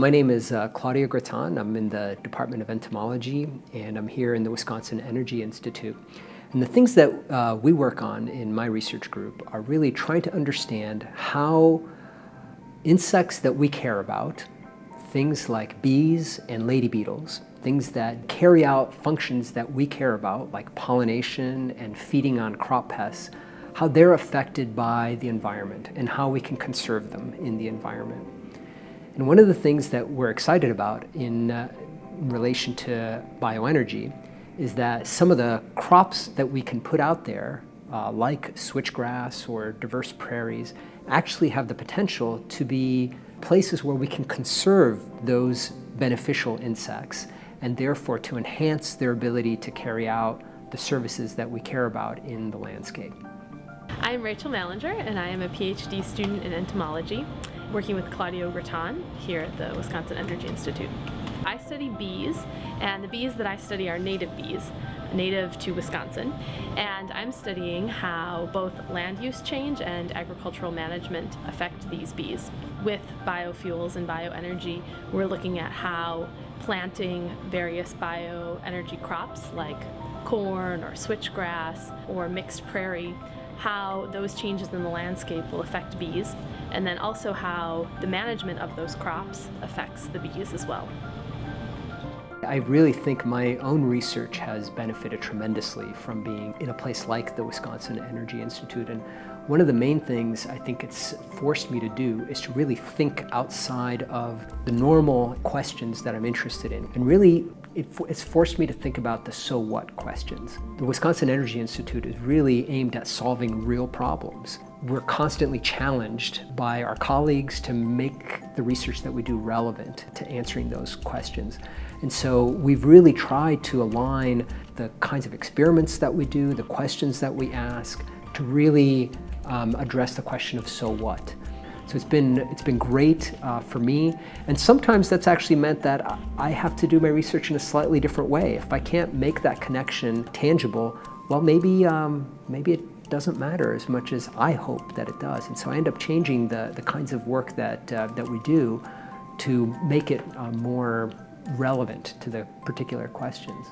My name is uh, Claudio Gratton. I'm in the Department of Entomology and I'm here in the Wisconsin Energy Institute. And the things that uh, we work on in my research group are really trying to understand how insects that we care about, things like bees and lady beetles, things that carry out functions that we care about, like pollination and feeding on crop pests, how they're affected by the environment and how we can conserve them in the environment. And one of the things that we're excited about in, uh, in relation to bioenergy is that some of the crops that we can put out there, uh, like switchgrass or diverse prairies, actually have the potential to be places where we can conserve those beneficial insects and therefore to enhance their ability to carry out the services that we care about in the landscape. I'm Rachel Mallinger and I am a PhD student in entomology working with Claudio Gratton here at the Wisconsin Energy Institute. I study bees, and the bees that I study are native bees, native to Wisconsin, and I'm studying how both land use change and agricultural management affect these bees. With biofuels and bioenergy, we're looking at how planting various bioenergy crops like corn or switchgrass or mixed prairie how those changes in the landscape will affect bees, and then also how the management of those crops affects the bees as well. I really think my own research has benefited tremendously from being in a place like the Wisconsin Energy Institute. And one of the main things I think it's forced me to do is to really think outside of the normal questions that I'm interested in and really it's forced me to think about the so what questions. The Wisconsin Energy Institute is really aimed at solving real problems. We're constantly challenged by our colleagues to make the research that we do relevant to answering those questions. And so we've really tried to align the kinds of experiments that we do, the questions that we ask, to really um, address the question of so what. So it's been, it's been great uh, for me. And sometimes that's actually meant that I have to do my research in a slightly different way. If I can't make that connection tangible, well, maybe, um, maybe it doesn't matter as much as I hope that it does. And so I end up changing the, the kinds of work that, uh, that we do to make it uh, more relevant to the particular questions.